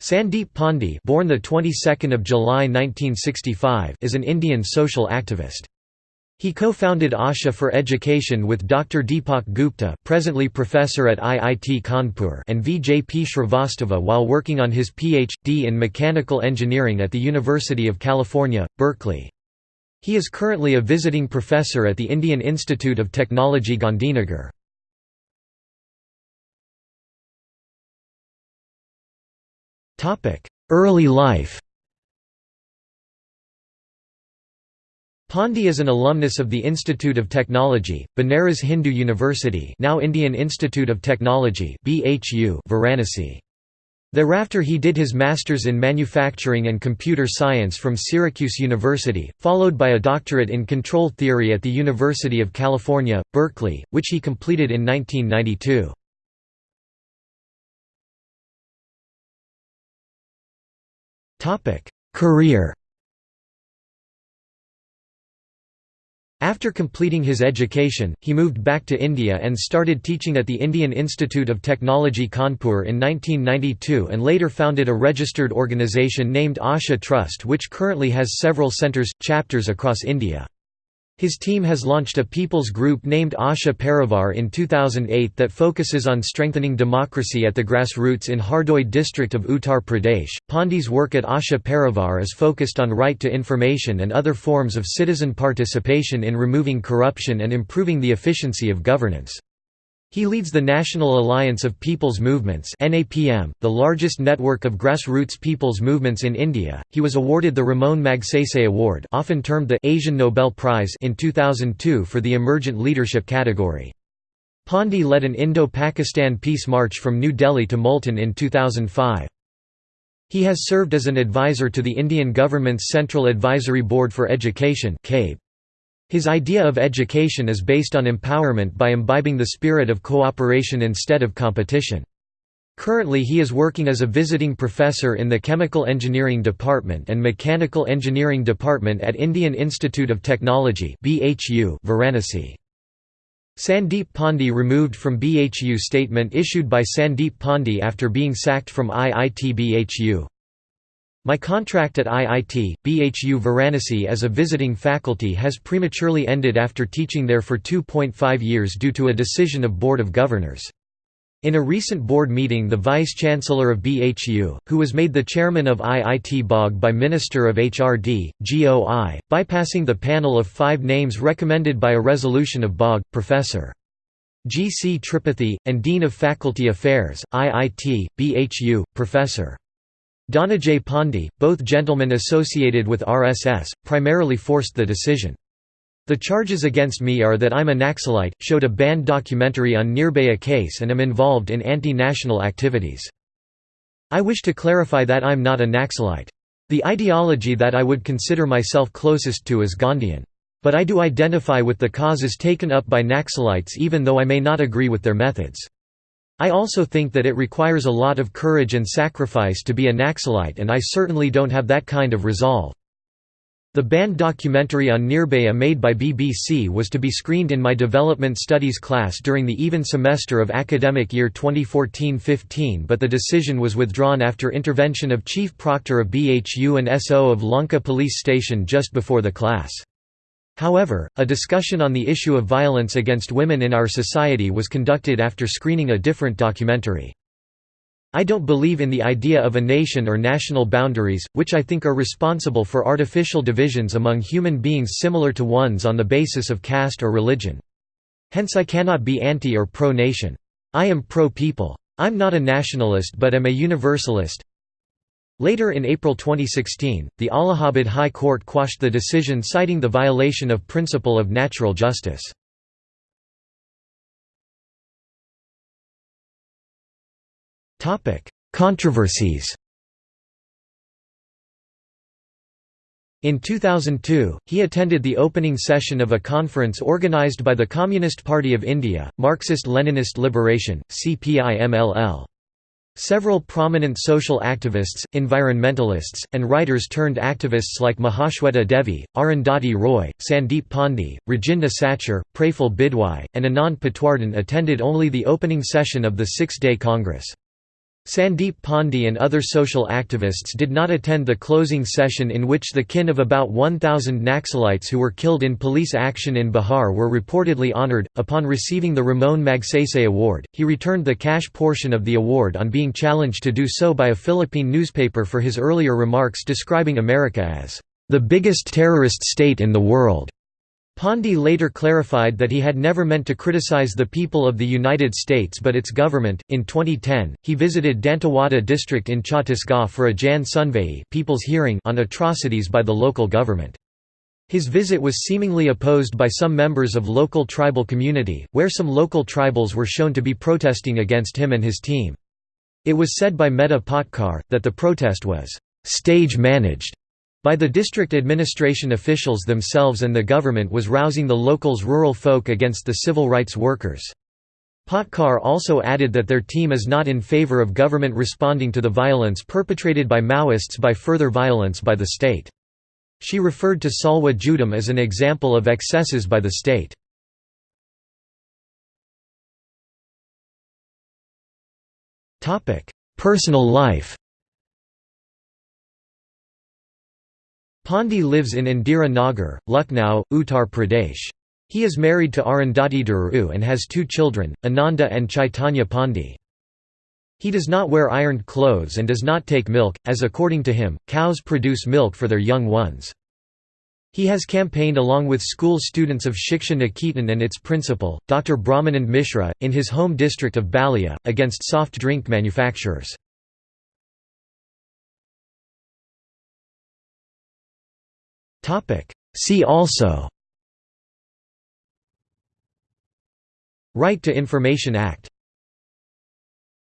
Sandeep Pandey born the 22nd of July 1965 is an Indian social activist. He co-founded Asha for Education with Dr. Deepak Gupta presently professor at IIT Kanpur and V. J. P. Shrivastava while working on his Ph.D. in Mechanical Engineering at the University of California, Berkeley. He is currently a visiting professor at the Indian Institute of Technology Gandhinagar. Early life Pandey is an alumnus of the Institute of Technology, Banaras Hindu University now Indian Institute of Technology BHU Varanasi. Thereafter he did his master's in manufacturing and computer science from Syracuse University, followed by a doctorate in control theory at the University of California, Berkeley, which he completed in 1992. Career After completing his education, he moved back to India and started teaching at the Indian Institute of Technology Kanpur in 1992 and later founded a registered organisation named Asha Trust which currently has several centres, chapters across India. His team has launched a people's group named Asha Parivar in 2008 that focuses on strengthening democracy at the grassroots in Hardoi district of Uttar Pradesh. Pandey's work at Asha Parivar is focused on right to information and other forms of citizen participation in removing corruption and improving the efficiency of governance. He leads the National Alliance of People's Movements (NAPM), the largest network of grassroots people's movements in India. He was awarded the Ramon Magsaysay Award, often termed the Asian Nobel Prize, in 2002 for the emergent leadership category. Pandey led an Indo-Pakistan peace march from New Delhi to Multan in 2005. He has served as an advisor to the Indian government's Central Advisory Board for Education (CABE). His idea of education is based on empowerment by imbibing the spirit of cooperation instead of competition. Currently he is working as a visiting professor in the Chemical Engineering Department and Mechanical Engineering Department at Indian Institute of Technology Varanasi. Sandeep Pandey removed from BHU statement issued by Sandeep Pandey after being sacked from IIT BHU. My contract at IIT, BHU Varanasi as a visiting faculty has prematurely ended after teaching there for 2.5 years due to a decision of Board of Governors. In a recent board meeting the Vice-Chancellor of BHU, who was made the chairman of IIT BOG by Minister of HRD, GOI, bypassing the panel of five names recommended by a resolution of BOG, Professor. G. C. Tripathi, and Dean of Faculty Affairs, IIT, BHU, Professor. Dhananjay Pandey, both gentlemen associated with RSS, primarily forced the decision. The charges against me are that I'm a Naxalite, showed a banned documentary on Nirbhaya case and am involved in anti-national activities. I wish to clarify that I'm not a Naxalite. The ideology that I would consider myself closest to is Gandhian. But I do identify with the causes taken up by Naxalites even though I may not agree with their methods. I also think that it requires a lot of courage and sacrifice to be a Naxalite and I certainly don't have that kind of resolve. The banned documentary on Nirbhaya made by BBC was to be screened in my development studies class during the even semester of academic year 2014-15 but the decision was withdrawn after intervention of Chief Proctor of BHU and SO of Lanka Police Station just before the class. However, a discussion on the issue of violence against women in our society was conducted after screening a different documentary. I don't believe in the idea of a nation or national boundaries, which I think are responsible for artificial divisions among human beings similar to ones on the basis of caste or religion. Hence I cannot be anti or pro-nation. I am pro-people. I'm not a nationalist but am a universalist, Later in April 2016, the Allahabad High Court quashed the decision citing the violation of principle of natural justice. Controversies In 2002, he attended the opening session of a conference organized by the Communist Party of India, Marxist-Leninist Liberation, CPI-MLL. Several prominent social activists, environmentalists, and writers-turned-activists like Mahashweta Devi, Arundhati Roy, Sandeep Pandey, Rajinder Sachar, Praful Bidwai, and Anand Patwardhan attended only the opening session of the six-day Congress. Sandeep Pandey and other social activists did not attend the closing session in which the kin of about 1,000 Naxalites who were killed in police action in Bihar were reportedly honored. Upon receiving the Ramon Magsaysay Award, he returned the cash portion of the award on being challenged to do so by a Philippine newspaper for his earlier remarks describing America as the biggest terrorist state in the world. Pandey later clarified that he had never meant to criticize the people of the United States but its government. In 2010, he visited Dantewada district in Chhattisgarh for a Jan Sunvai people's hearing on atrocities by the local government. His visit was seemingly opposed by some members of local tribal community, where some local tribals were shown to be protesting against him and his team. It was said by Medha Patkar, that the protest was stage managed by the district administration officials themselves and the government was rousing the locals' rural folk against the civil rights workers. Patkar also added that their team is not in favor of government responding to the violence perpetrated by Maoists by further violence by the state. She referred to Salwa Judum as an example of excesses by the state. Personal life Pandey lives in Indira Nagar, Lucknow, Uttar Pradesh. He is married to Arundhati Dhuru and has two children, Ananda and Chaitanya Pandey. He does not wear ironed clothes and does not take milk, as according to him, cows produce milk for their young ones. He has campaigned along with school students of Shiksha Niketan and its principal, Dr. Brahmanand Mishra, in his home district of Ballia, against soft drink manufacturers. See also. Right to Information Act